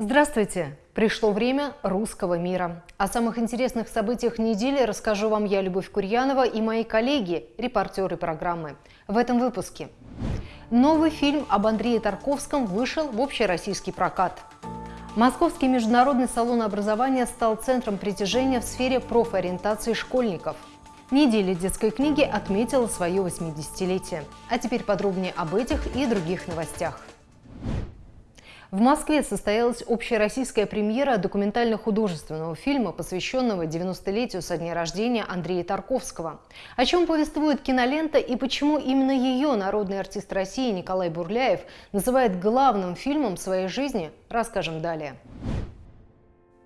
Здравствуйте! Пришло время русского мира. О самых интересных событиях недели расскажу вам я, Любовь Курьянова, и мои коллеги, репортеры программы. В этом выпуске. Новый фильм об Андрее Тарковском вышел в общероссийский прокат. Московский международный салон образования стал центром притяжения в сфере профориентации школьников. Неделя детской книги отметила свое 80-летие. А теперь подробнее об этих и других новостях. В Москве состоялась общероссийская премьера документально-художественного фильма, посвященного 90-летию со дня рождения Андрея Тарковского. О чем повествует кинолента и почему именно ее народный артист России Николай Бурляев называет главным фильмом своей жизни, расскажем далее.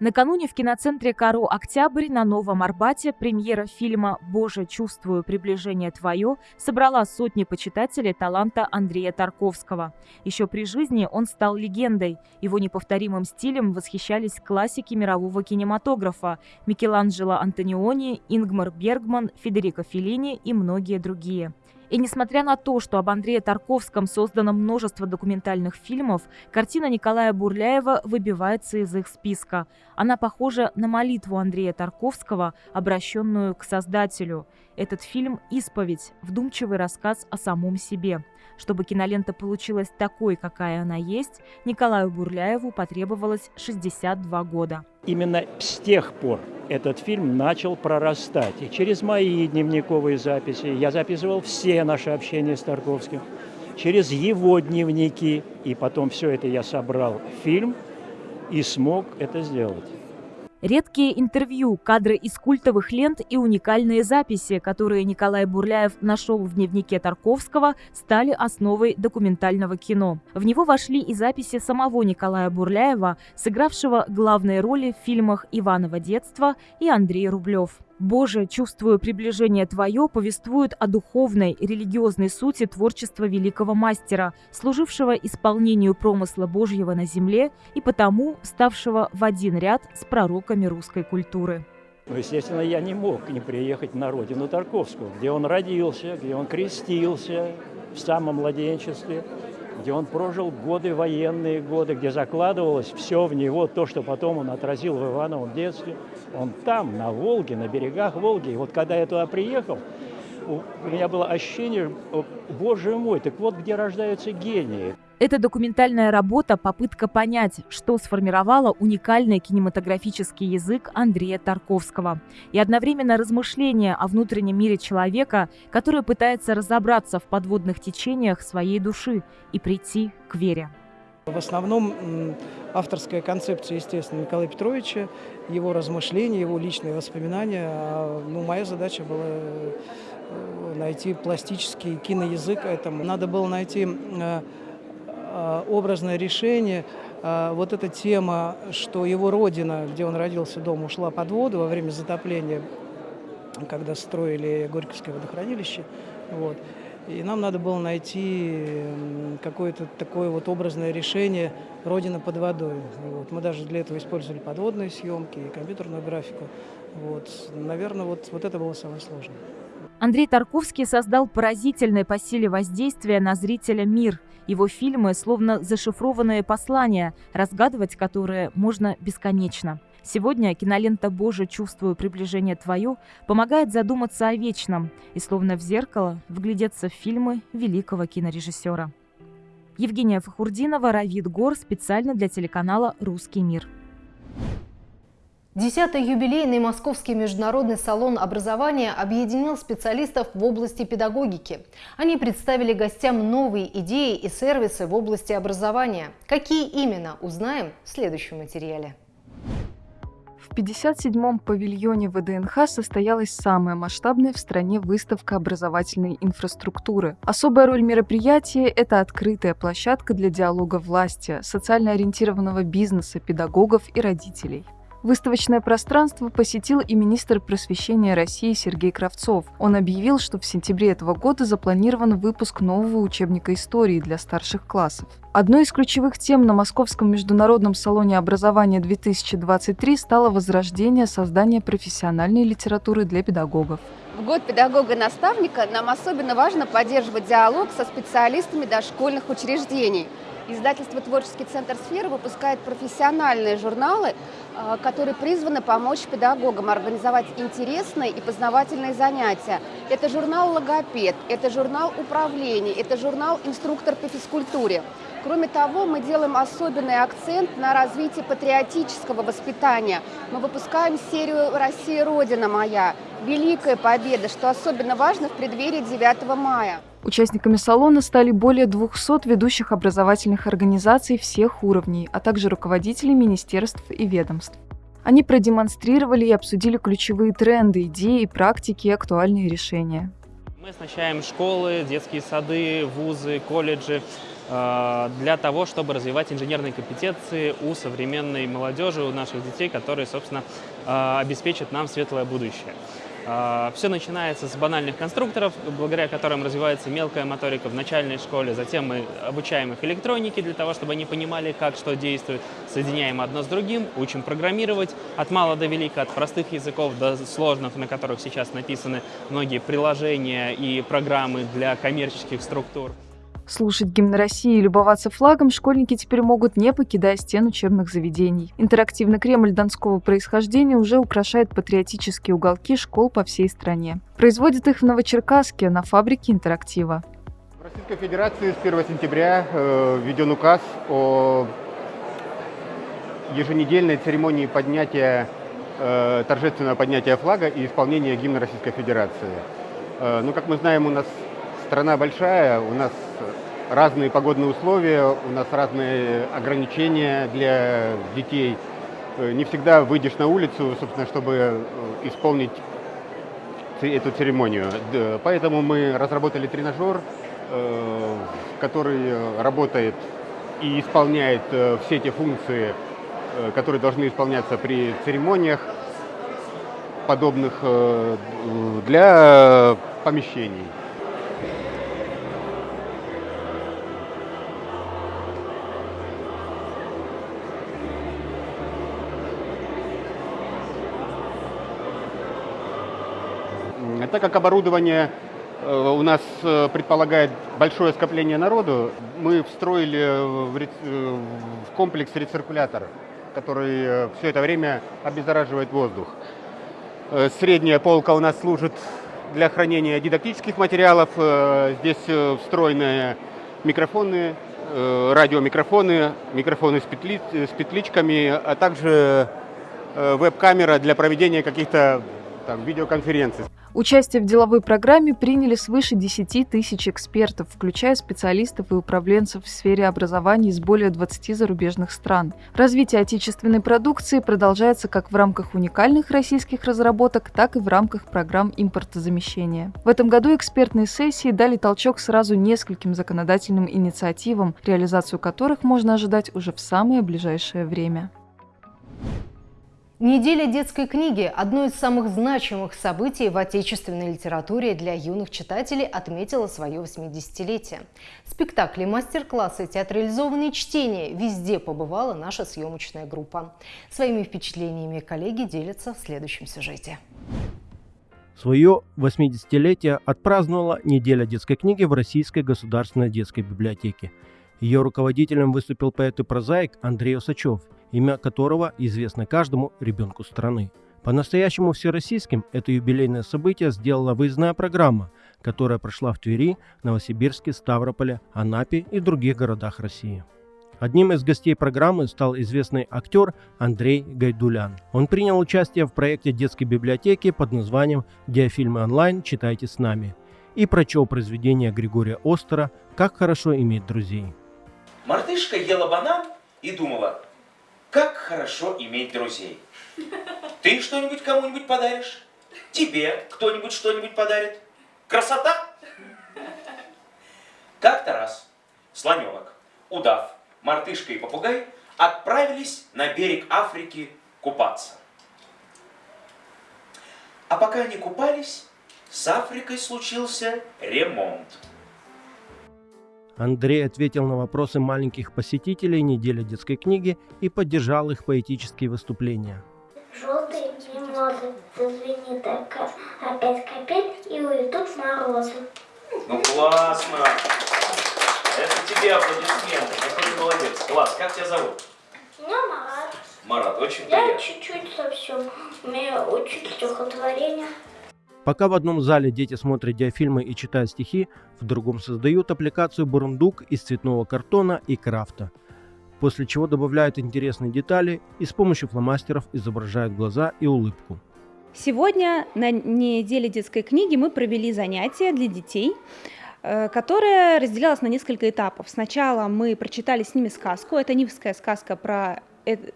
Накануне в киноцентре «Каро Октябрь» на Новом Арбате премьера фильма «Боже, чувствую приближение твое» собрала сотни почитателей таланта Андрея Тарковского. Еще при жизни он стал легендой. Его неповторимым стилем восхищались классики мирового кинематографа Микеланджело Антониони, Ингмар Бергман, Федерико Феллини и многие другие. И несмотря на то, что об Андрее Тарковском создано множество документальных фильмов, картина Николая Бурляева выбивается из их списка. Она похожа на молитву Андрея Тарковского, обращенную к Создателю. Этот фильм – исповедь, вдумчивый рассказ о самом себе. Чтобы кинолента получилась такой, какая она есть, Николаю Бурляеву потребовалось 62 года. Именно с тех пор этот фильм начал прорастать. И через мои дневниковые записи, я записывал все наши общения с Тарковским, через его дневники, и потом все это я собрал в фильм и смог это сделать. Редкие интервью, кадры из культовых лент и уникальные записи, которые Николай Бурляев нашел в дневнике Тарковского, стали основой документального кино. В него вошли и записи самого Николая Бурляева, сыгравшего главные роли в фильмах «Иваново детство» и «Андрей Рублев». «Боже, чувствую приближение Твое» повествует о духовной, религиозной сути творчества великого мастера, служившего исполнению промысла Божьего на земле и потому ставшего в один ряд с пророками русской культуры. Ну, естественно, я не мог не приехать на родину Тарковского, где он родился, где он крестился в самом младенчестве, где он прожил годы, военные годы, где закладывалось все в него, то, что потом он отразил в Ивановом детстве. Он там, на Волге, на берегах Волги. И вот когда я туда приехал, у меня было ощущение, боже мой, так вот где рождаются гении. Эта документальная работа – попытка понять, что сформировало уникальный кинематографический язык Андрея Тарковского. И одновременно размышление о внутреннем мире человека, который пытается разобраться в подводных течениях своей души и прийти к вере. В основном авторская концепция, естественно, Николая Петровича, его размышления, его личные воспоминания. А, ну, моя задача была э, найти пластический киноязык этому. Надо было найти э, э, образное решение. Вот эта тема, что его родина, где он родился, дом, ушла под воду во время затопления, когда строили Горьковское водохранилище. Вот. И нам надо было найти какое-то такое вот образное решение «Родина под водой». Вот. Мы даже для этого использовали подводные съемки и компьютерную графику. Вот. Наверное, вот, вот это было самое сложное. Андрей Тарковский создал поразительный по силе воздействия на зрителя мир. Его фильмы словно зашифрованные послания, разгадывать которые можно бесконечно. Сегодня кинолента «Боже, чувствую приближение твое» помогает задуматься о вечном и словно в зеркало вглядеться в фильмы великого кинорежиссера. Евгения Фахурдинова, Равид Гор специально для телеканала «Русский мир». Десятый юбилейный Московский международный салон образования объединил специалистов в области педагогики. Они представили гостям новые идеи и сервисы в области образования. Какие именно, узнаем в следующем материале. В 57-м павильоне ВДНХ состоялась самая масштабная в стране выставка образовательной инфраструктуры. Особая роль мероприятия – это открытая площадка для диалога власти, социально ориентированного бизнеса, педагогов и родителей. Выставочное пространство посетил и министр просвещения России Сергей Кравцов. Он объявил, что в сентябре этого года запланирован выпуск нового учебника истории для старших классов. Одной из ключевых тем на Московском международном салоне образования 2023 стало возрождение создания профессиональной литературы для педагогов. В год педагога-наставника нам особенно важно поддерживать диалог со специалистами дошкольных учреждений – Издательство «Творческий центр сферы» выпускает профессиональные журналы, а, которые призваны помочь педагогам организовать интересные и познавательные занятия. Это журнал «Логопед», это журнал «Управление», это журнал «Инструктор по физкультуре». Кроме того, мы делаем особенный акцент на развитие патриотического воспитания. Мы выпускаем серию «Россия – Родина моя», «Великая победа», что особенно важно в преддверии 9 мая. Участниками салона стали более 200 ведущих образовательных организаций всех уровней, а также руководители министерств и ведомств. Они продемонстрировали и обсудили ключевые тренды, идеи, практики и актуальные решения. Мы оснащаем школы, детские сады, вузы, колледжи э, для того, чтобы развивать инженерные компетенции у современной молодежи, у наших детей, которые, собственно, э, обеспечат нам светлое будущее. А, Все начинается с банальных конструкторов, благодаря которым развивается мелкая моторика в начальной школе. Затем мы обучаем их электронике для того, чтобы они понимали, как что действует. Соединяем одно с другим, учим программировать от мала до велика, от простых языков до сложных, на которых сейчас написаны многие приложения и программы для коммерческих структур. Слушать гимн России и любоваться флагом школьники теперь могут, не покидая стен учебных заведений. Интерактивный Кремль донского происхождения уже украшает патриотические уголки школ по всей стране. Производят их в Новочеркасске на фабрике интерактива. В Российской Федерации с 1 сентября э, введен указ о еженедельной церемонии поднятия, э, торжественного поднятия флага и исполнения гимна Российской Федерации. Э, ну, как мы знаем, у нас страна большая, у нас разные погодные условия, у нас разные ограничения для детей. Э, не всегда выйдешь на улицу, собственно, чтобы э, исполнить эту церемонию. Поэтому мы разработали тренажер, э, который работает и исполняет все те функции, которые должны исполняться при церемониях подобных для помещений. Так как оборудование э, у нас э, предполагает большое скопление народу, мы встроили в комплекс рециркулятор, который все это время обеззараживает воздух. Э, средняя полка у нас служит для хранения дидактических материалов. Здесь встроенные микрофоны, радиомикрофоны, микрофоны с, петли, с петличками, а также веб-камера для проведения каких-то видеоконференций. Участие в деловой программе приняли свыше 10 тысяч экспертов, включая специалистов и управленцев в сфере образования из более 20 зарубежных стран. Развитие отечественной продукции продолжается как в рамках уникальных российских разработок, так и в рамках программ импортозамещения. В этом году экспертные сессии дали толчок сразу нескольким законодательным инициативам, реализацию которых можно ожидать уже в самое ближайшее время. Неделя детской книги – одно из самых значимых событий в отечественной литературе для юных читателей отметила свое 80-летие. Спектакли, мастер-классы, театрализованные чтения – везде побывала наша съемочная группа. Своими впечатлениями коллеги делятся в следующем сюжете. Свое 80-летие отпраздновала неделя детской книги в Российской государственной детской библиотеке. Ее руководителем выступил поэт и прозаик Андрей Усачев – имя которого известно каждому ребенку страны. По-настоящему всероссийским это юбилейное событие сделала выездная программа, которая прошла в Твери, Новосибирске, Ставрополе, Анапе и других городах России. Одним из гостей программы стал известный актер Андрей Гайдулян. Он принял участие в проекте детской библиотеки под названием «Диафильмы онлайн. Читайте с нами» и прочел произведение Григория Остера «Как хорошо иметь друзей». Мартышка ела банан и думала, как хорошо иметь друзей. Ты что-нибудь кому-нибудь подаришь? Тебе кто-нибудь что-нибудь подарит? Красота? Как-то раз слоненок, удав, мартышка и попугай отправились на берег Африки купаться. А пока они купались, с Африкой случился ремонт. Андрей ответил на вопросы маленьких посетителей недели детской книги и поддержал их поэтические выступления. Желтый мимозы зазвенит опять капель и уйдут морозы. Ну классно! Это тебе аплодисменты. Какой ты молодец. Класс. Как тебя зовут? Меня Марат. Марат, очень Я приятно. чуть-чуть совсем умею учить стихотворение. Пока в одном зале дети смотрят диафильмы и читают стихи, в другом создают аппликацию «Бурундук» из цветного картона и крафта, после чего добавляют интересные детали и с помощью фломастеров изображают глаза и улыбку. Сегодня на неделе детской книги мы провели занятие для детей, э, которое разделялось на несколько этапов. Сначала мы прочитали с ними сказку, это нивская сказка про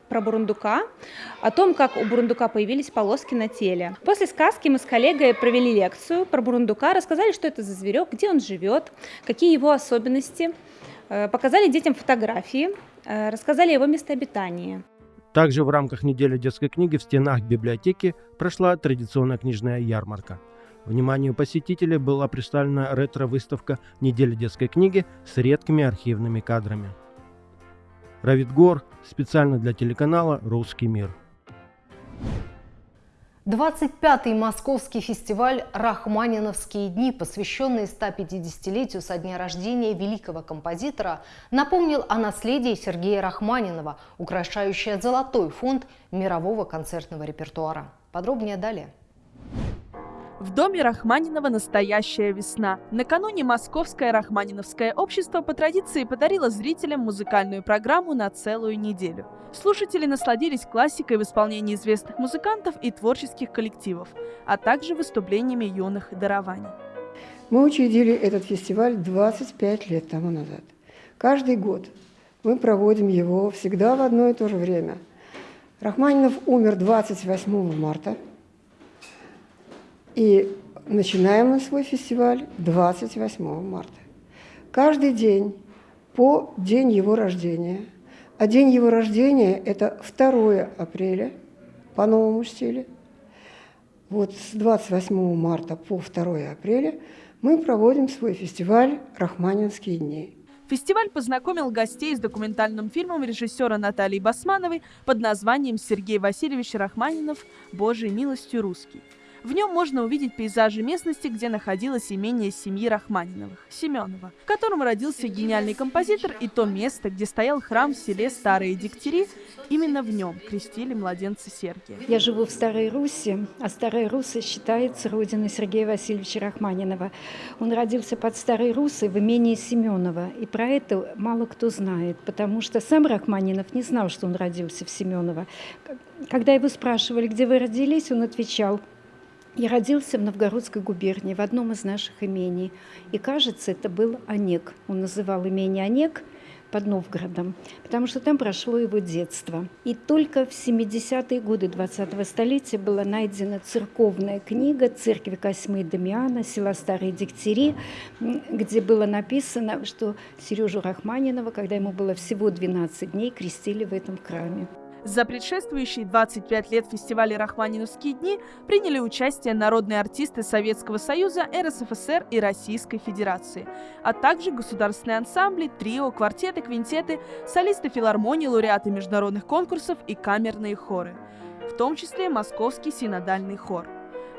про бурундука, о том, как у бурундука появились полоски на теле. После сказки мы с коллегой провели лекцию про бурундука, рассказали, что это за зверек, где он живет, какие его особенности, э, показали детям фотографии, э, рассказали его местообитании. Также в рамках недели детской книги в стенах библиотеки прошла традиционная книжная ярмарка. Вниманию посетителей была представлена ретро-выставка недели детской книги с редкими архивными кадрами. Равид Гор специально для телеканала «Русский мир». 25-й московский фестиваль «Рахманиновские дни», посвященный 150-летию со дня рождения великого композитора, напомнил о наследии Сергея Рахманинова, украшающее золотой фонд мирового концертного репертуара. Подробнее далее. В доме Рахманинова настоящая весна. Накануне Московское Рахманиновское общество по традиции подарило зрителям музыкальную программу на целую неделю. Слушатели насладились классикой в исполнении известных музыкантов и творческих коллективов, а также выступлениями юных дарований. Мы учредили этот фестиваль 25 лет тому назад. Каждый год мы проводим его всегда в одно и то же время. Рахманинов умер 28 марта – и начинаем мы свой фестиваль 28 марта. Каждый день по день его рождения. А день его рождения – это 2 апреля по новому стилю. Вот с 28 марта по 2 апреля мы проводим свой фестиваль «Рахманинские дни». Фестиваль познакомил гостей с документальным фильмом режиссера Натальи Басмановой под названием «Сергей Васильевич Рахманинов. Божьей милостью русский». В нем можно увидеть пейзажи местности, где находилось имение семьи Рахманиновых, Семенова, в котором родился гениальный композитор, и то место, где стоял храм в селе Старые Дегтяри, именно в нем крестили младенца Сергия. Я живу в Старой Руси, а Старая Руса считается родиной Сергея Васильевича Рахманинова. Он родился под Старой Русой в имении Семенова, и про это мало кто знает, потому что сам Рахманинов не знал, что он родился в Семеново. Когда его спрашивали, где вы родились, он отвечал – я родился в Новгородской губернии, в одном из наших имений. И, кажется, это был Онег. Он называл имение Онег под Новгородом, потому что там прошло его детство. И только в 70-е годы 20-го столетия была найдена церковная книга церкви Косьмы и Дамиана, села Старые Дегтяри, где было написано, что Сережу Рахманинова, когда ему было всего 12 дней, крестили в этом храме. За предшествующие 25 лет фестиваля «Рахманиновские дни» приняли участие народные артисты Советского Союза, РСФСР и Российской Федерации, а также государственные ансамбли, трио, квартеты, квинтеты, солисты филармонии, лауреаты международных конкурсов и камерные хоры, в том числе Московский синодальный хор.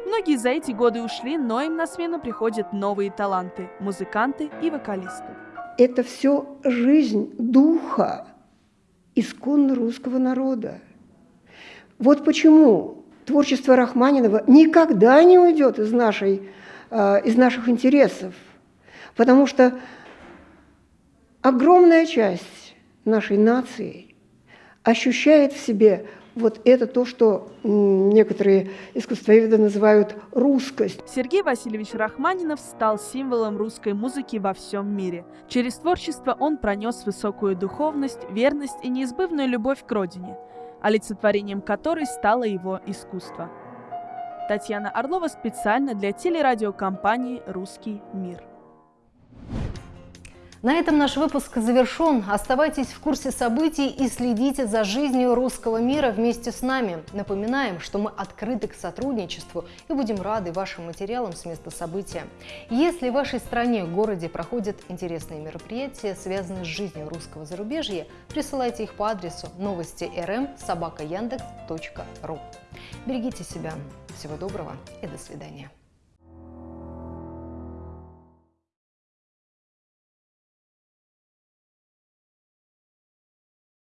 Многие за эти годы ушли, но им на смену приходят новые таланты – музыканты и вокалисты. Это все жизнь духа, исконно русского народа. Вот почему творчество Рахманинова никогда не уйдет из, нашей, э, из наших интересов, потому что огромная часть нашей нации ощущает в себе вот это то, что некоторые искусствоведы называют русскость. Сергей Васильевич Рахманинов стал символом русской музыки во всем мире. Через творчество он пронес высокую духовность, верность и неизбывную любовь к родине, олицетворением которой стало его искусство. Татьяна Орлова специально для телерадиокомпании «Русский мир». На этом наш выпуск завершен. Оставайтесь в курсе событий и следите за жизнью русского мира вместе с нами. Напоминаем, что мы открыты к сотрудничеству и будем рады вашим материалам с места события. Если в вашей стране, городе проходят интересные мероприятия, связанные с жизнью русского зарубежья, присылайте их по адресу новости рм собака Берегите себя. Всего доброго и до свидания.